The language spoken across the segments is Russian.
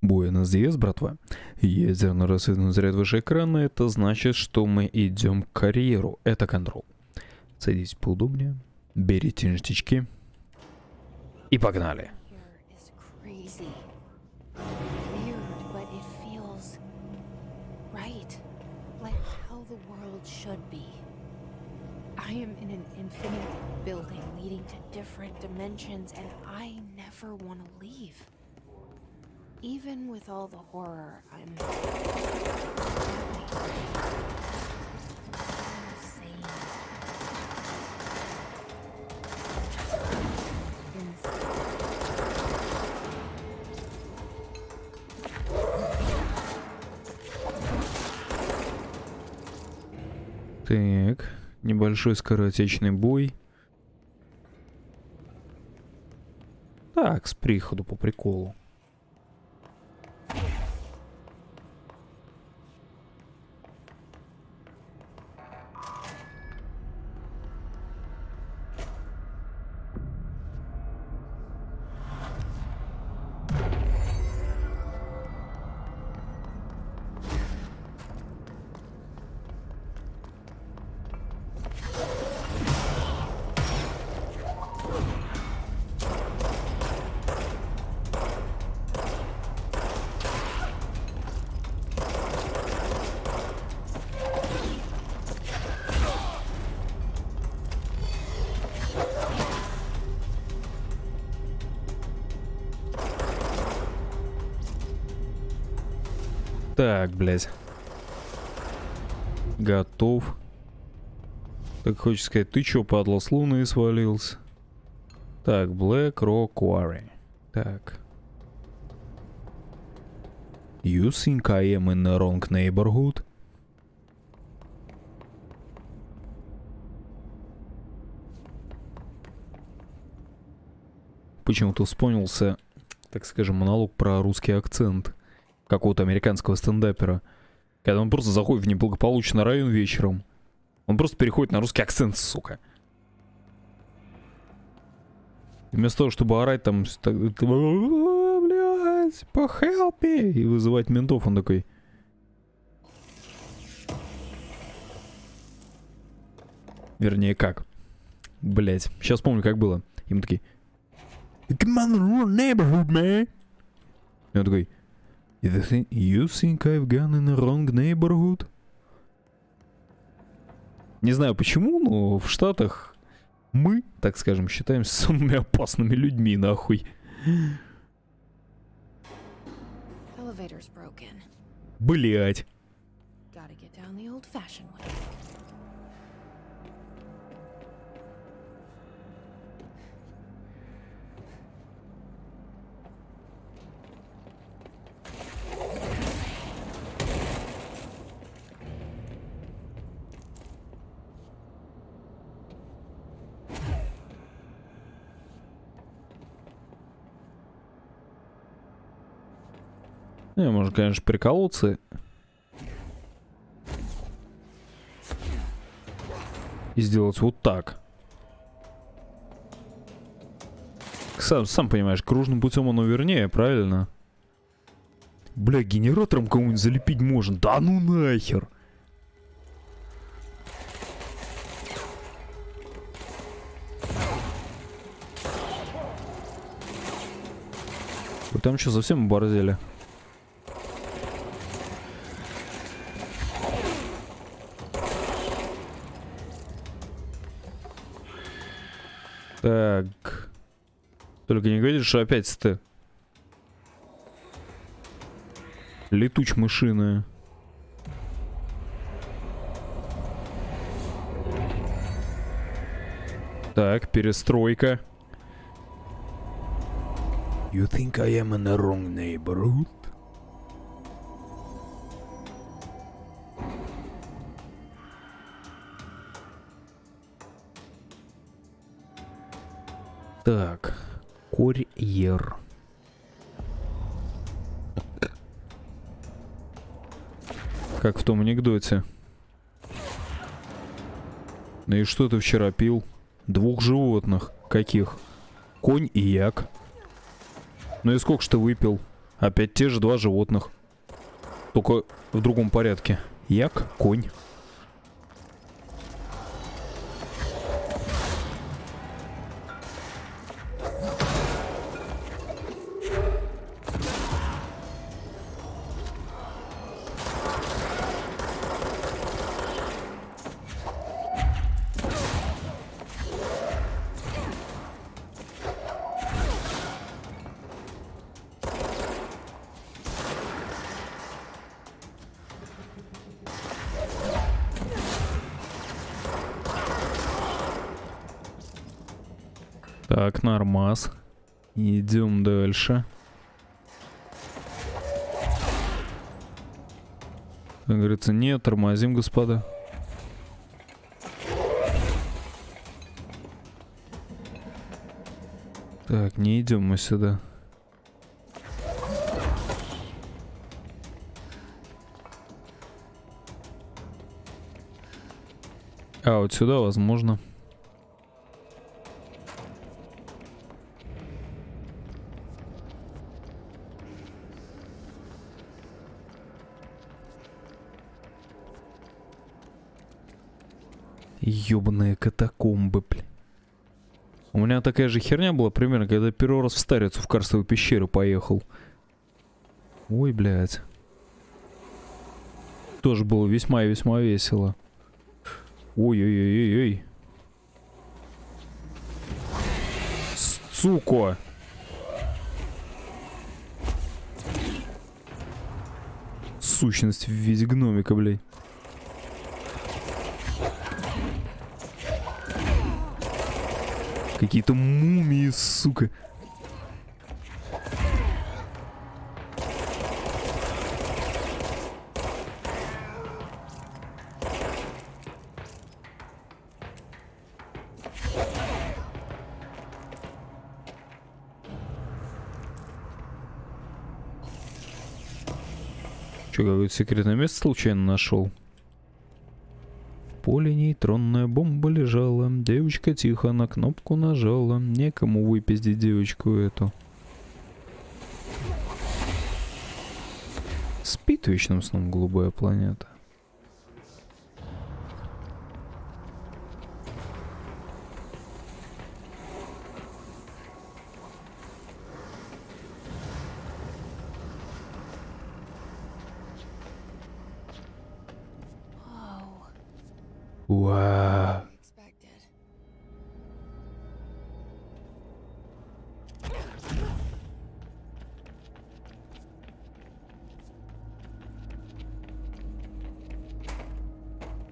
Буэнос Диас, братва. Ядерно-рассветный заряд выше экрана, это значит, что мы идем к карьеру. Это контрол. Садитесь поудобнее, берите ништячки и погнали. I am in an infinite building leading to different dimensions, and I never want to leave. Even with all the horror, I'm. Так, небольшой скоротечный бой. Так, с приходу по приколу. Так, блядь. Готов. Так хочешь сказать, ты чё, падла, с луны свалился? Так, Black Rock Quarry. Так. You think I am in the wrong neighborhood? Почему-то вспомнился, так скажем, монолог про русский акцент какого-то американского стендапера. Когда он просто заходит в неблагополучный район вечером. Он просто переходит на русский акцент, сука. Вместо того, чтобы орать там, с- так, «А, блядь, похелп me», и вызывать ментов, он такой... Вернее, как? Блять, сейчас помню, как было. Им такие... Come on, neighborhood, man. И он такой... You think, you think I've gone in the wrong neighborhood? Не знаю почему, но в Штатах мы, так скажем, считаемся самыми опасными людьми, нахуй. Блять. Не, можно, конечно, приколоться. И сделать вот так. Сам, сам понимаешь, кружным путем оно вернее, правильно? Бля, генератором кого-нибудь залепить можно. Да ну нахер. Вы там что, совсем оборзели? Только не говори, что опять ты. Летуч мышиная. Так, перестройка. You think I am in the wrong neighborhood? В том анекдоте. Ну и что ты вчера пил? Двух животных. Каких? Конь и як. Ну и сколько ты выпил? Опять те же два животных. Только в другом порядке. Як, конь. Так, нормас. Идем дальше. Как говорится, нет, тормозим, господа. Так, не идем мы сюда. А, вот сюда возможно. Ёбаные катакомбы, бля. У меня такая же херня была примерно, когда первый раз в Старицу в Карстовую пещеру поехал. Ой, блядь. Тоже было весьма и весьма весело. Ой-ой-ой-ой-ой. Сука! Сущность в виде гномика, блядь. Какие-то мумии, сука. Че, какое-то секретное место случайно нашел? Поле нейтронная бомба лежала. Девочка тихо на кнопку нажала. Некому выпиздить девочку эту. Спит вечным сном голубая планета.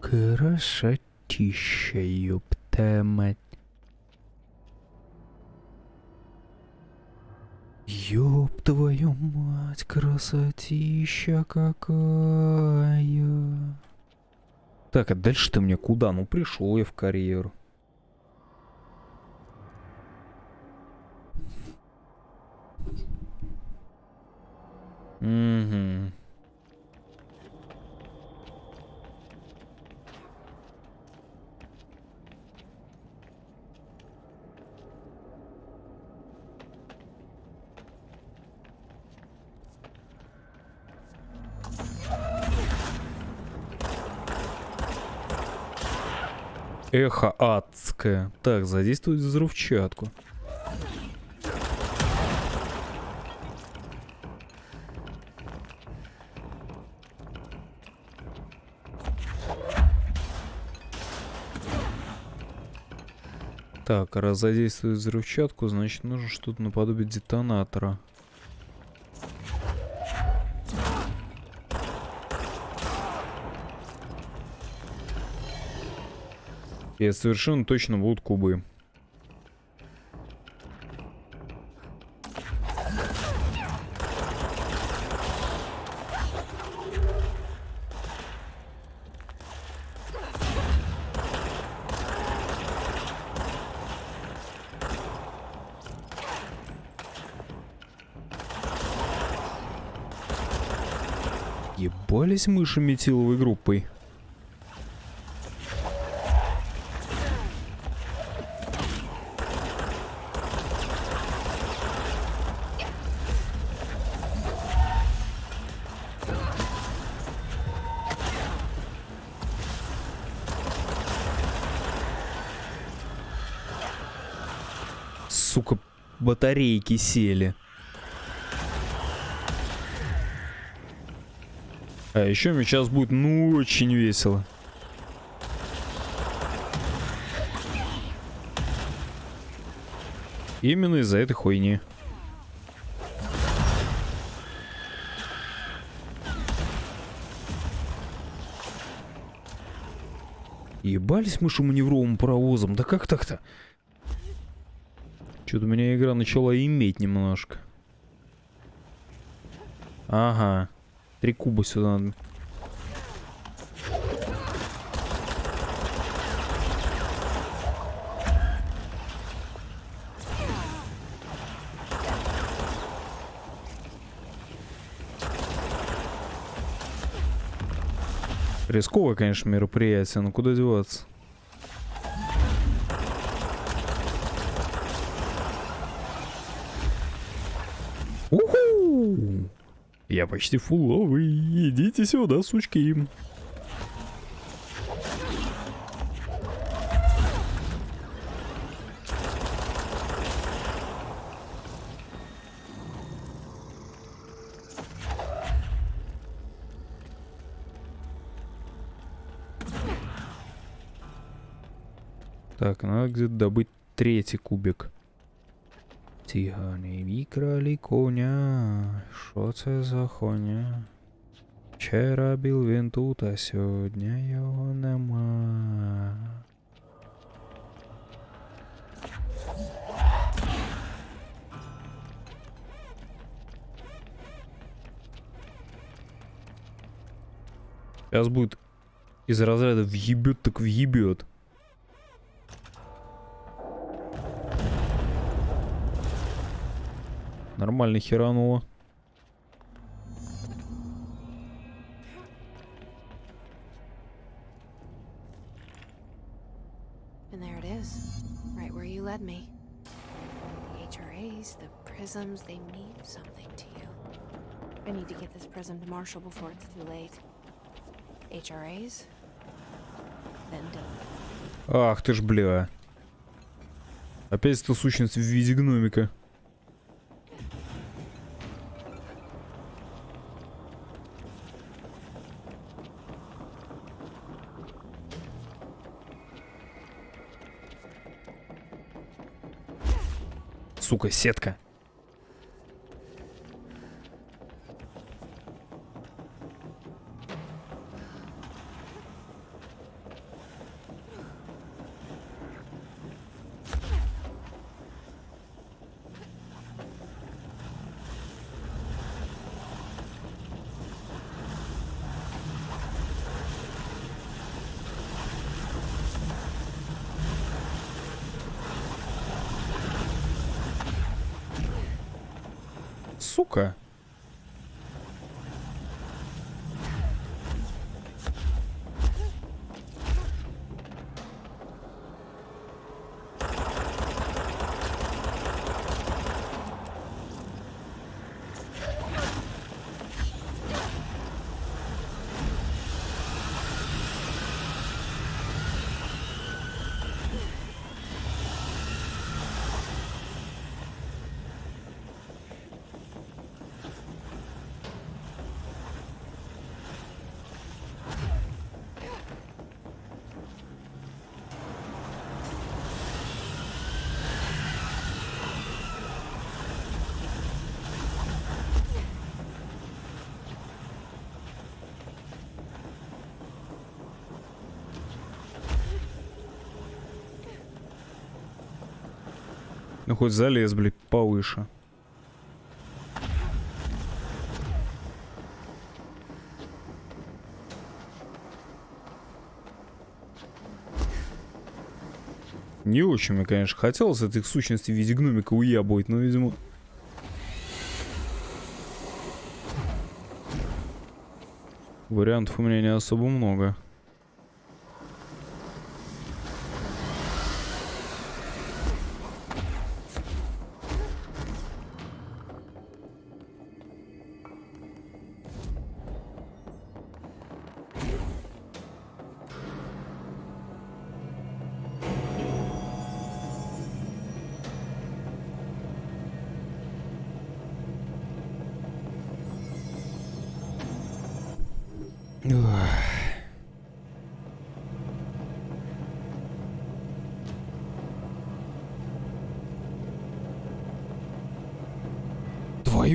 Красотища, ёпта мать. Ёб твою мать, красотища какая. Так, а дальше ты мне куда? Ну пришел я в карьеру. Угу. Эхо адское. Так, задействовать взрывчатку. Так, раз задействовать взрывчатку, значит нужно что-то наподобие детонатора. И совершенно точно будут кубы. Ебались мыши метиловой группой. сука, батарейки сели. А еще мне сейчас будет ну очень весело. Именно из-за этой хуйни. Ебались мы шуманевровым паровозом. Да как так-то? Что-то меня игра начала иметь немножко. Ага. Три куба сюда надо. Рисковое, конечно, мероприятие, но куда деваться? Я почти фуловый. Идите сюда, сучки. Так, надо где-то добыть третий кубик. Тігани викрали коня. Що це за хуйня? Вчора був він тут, а сьогодні його нема. Сейчас будет из разряда въебет так въебет. HRAs, the prisms, they mean something to you. I need to get this prism to Marshall before it's too late. HRAs? Then Dylan. Ах ты ж, бля. Опять эта сущность в виде гномика. Сука, сетка. Сука. Ну хоть залез, блядь, повыше. Не очень мне, конечно, хотелось этих сущностей в виде гномика уябывать, но, видимо... Вариантов у меня не особо много.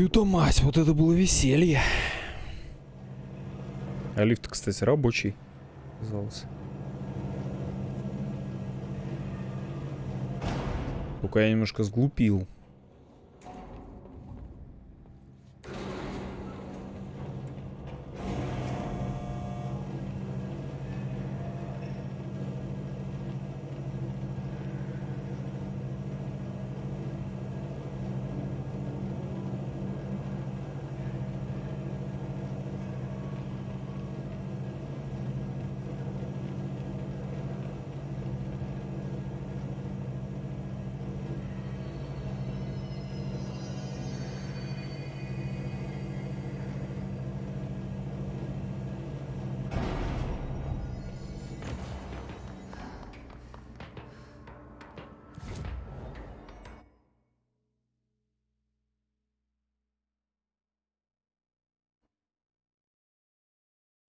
Твою-то мать, вот это было веселье. А лифт, кстати, рабочий оказался. Только я немножко сглупил.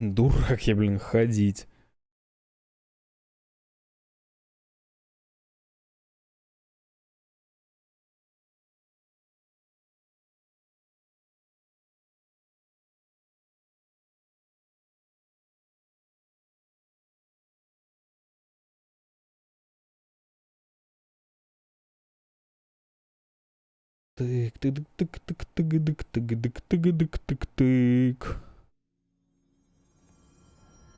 Дурак я, блин, ходить. Тык, тык, тык, тык, тык, тык, тык, тык, тык, тык, тык,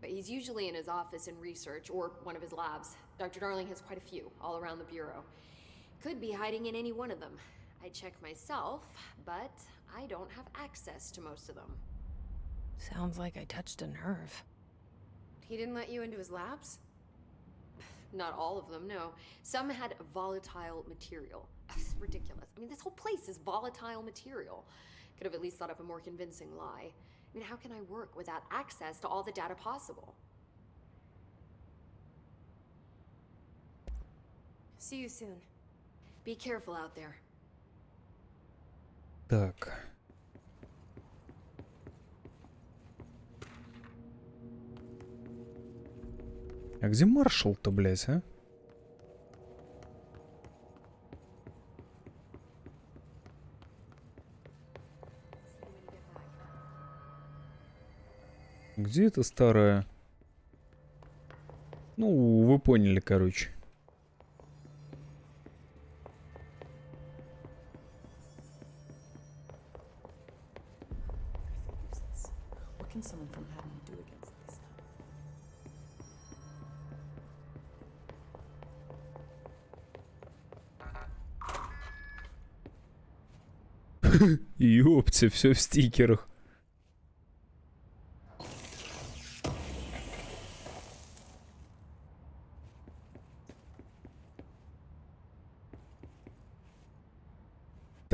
But he's usually in his office in research or one of his labs. Dr. Darling has quite a few all around the Bureau. Could be hiding in any one of them. I check myself, but I don't have access to most of them. Sounds like I touched a nerve. He didn't let you into his labs? Not all of them, no. Some had volatile material. It's ridiculous. I mean, this whole place is volatile material. Could have at least thought up a more convincing lie. I mean, how can I work without access to all the data possible? See you soon. Be careful out there. Так. А где маршал-то, блядь, а? где это старая? Ну, вы поняли, короче. Ёптя, все в стикерах.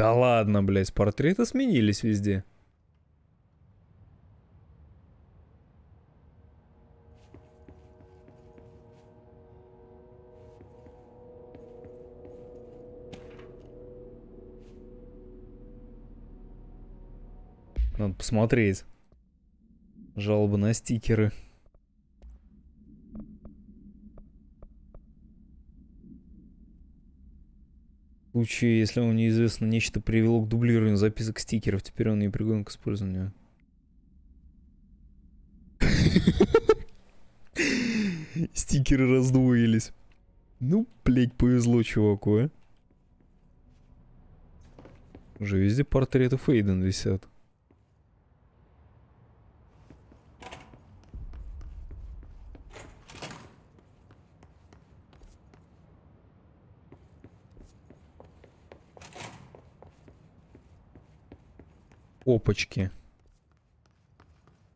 Да ладно, блядь, портреты сменились везде. Надо посмотреть. Жалобы на стикеры. Случае, если вам неизвестно, нечто привело к дублированию записок стикеров, теперь он не пригоден к использованию. Стикеры раздвоились. Ну, блять, повезло чуваку, а. Уже везде портреты Фейден висят. Опачки.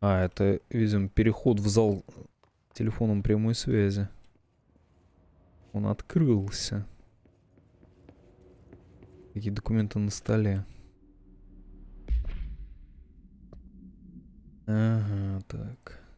А, это, видимо, переход в зал телефоном прямой связи. Он открылся. Какие документы на столе. Ага. Так.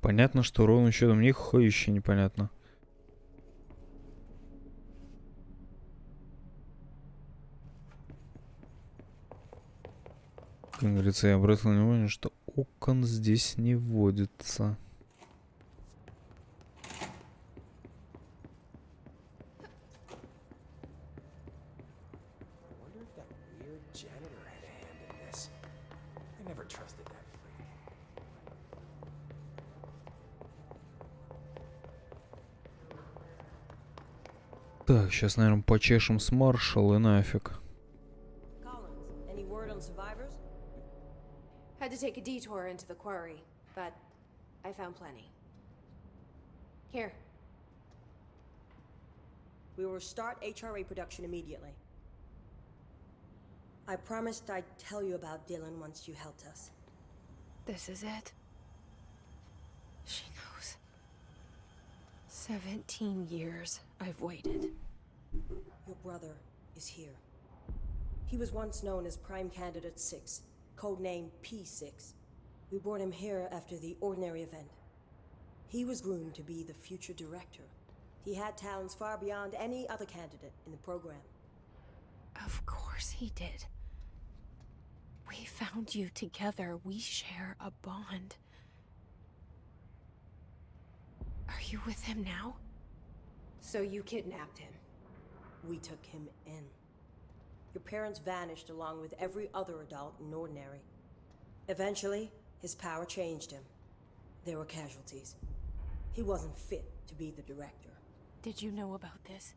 Понятно, что счетом ни хуй еще непонятно. Как говорится, я обратил внимание, что окон здесь не водится. Так, сейчас, наверное, почешем с маршал и нафиг. Collins, any word on survivors? Had to take a detour into the quarry, but I found plenty. Here. We will start HRA production immediately. I promised I'd tell you about Dylan once you helped us. This is it. She knows. 17 years I've waited. Your brother is here. He was once known as Prime Candidate 6, codename P6. We brought him here after the ordinary event. He was groomed to be the future director. He had talents far beyond any other candidate in the program. Of course he did. We found you together. We share a bond. Are you with him now? So you kidnapped him. We took him in. Your parents vanished along with every other adult in Ordinary. Eventually, his power changed him. There were casualties. He wasn't fit to be the director. Did you know about this?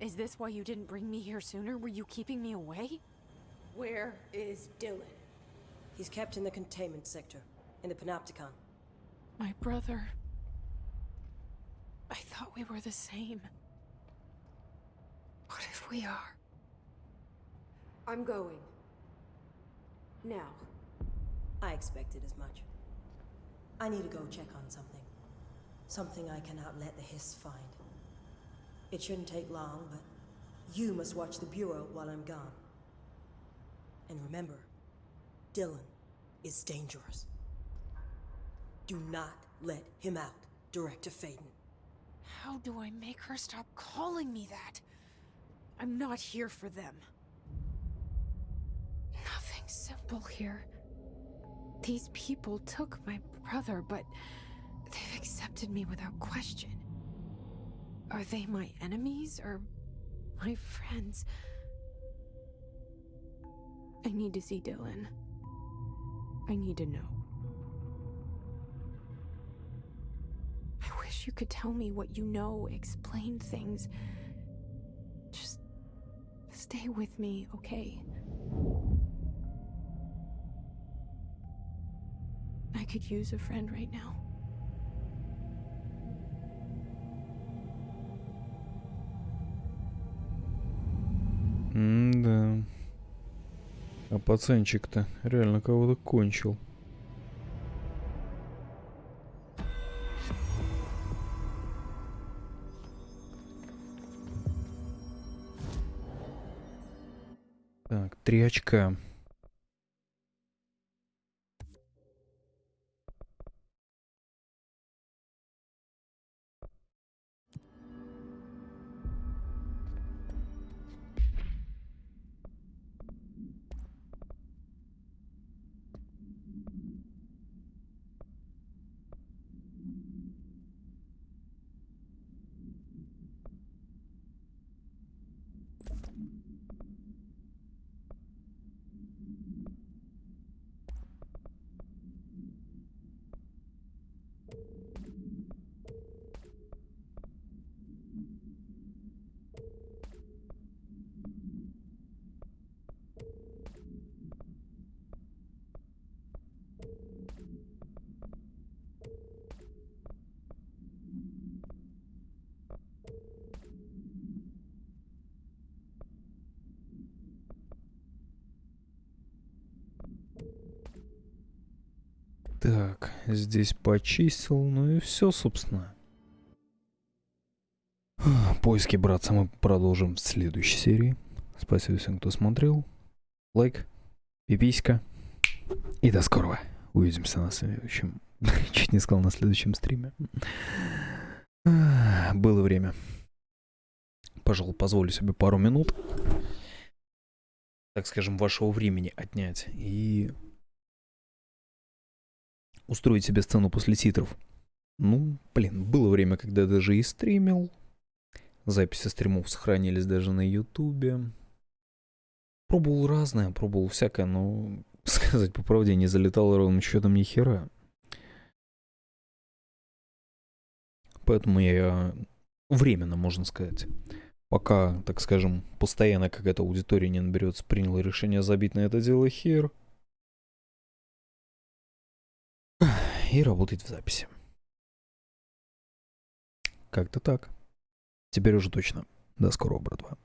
Is this why you didn't bring me here sooner? Were you keeping me away? Where is Dylan? He's kept in the containment sector, in the Panopticon. My brother. I thought we were the same. What if we are? I'm going. Now. I expected as much. I need to go check on something. Something I cannot let the Hiss find. It shouldn't take long, but you must watch the Bureau while I'm gone. And remember, Dylan is dangerous. Do not let him out, Director Faden. How do I make her stop calling me that? I'm not here for them. Nothing simple here. These people took my brother, but they've accepted me without question. Are they my enemies or my friends? I need to see Dylan. I need to know. wish you could tell me what you know, explain things. Just stay with me, okay? I could use a friend right now. М-да. А пацанчик-то реально кого-то кончил. Так, три очка. Так, здесь почистил, ну и все, собственно. Поиски, братца, мы продолжим в следующей серии. Спасибо всем, кто смотрел. Лайк, пиписька. И до скорого. Увидимся на следующем... Чуть не сказал на следующем стриме. Было время. Пожалуй, позволю себе пару минут, так скажем, вашего времени отнять и устроить себе сцену после титров. Ну, блин, было время, когда даже и стримил. Записи стримов сохранились даже на ютубе. Пробовал разное, пробовал всякое, но, сказать по правде, не залетал ровным счетом ни хера. Поэтому я временно, можно сказать, пока, так скажем, постоянно какая-то аудитория не наберется, принял решение забить на это дело хер. И работать в записи. Как-то так. Теперь уже точно. До скорого, братва.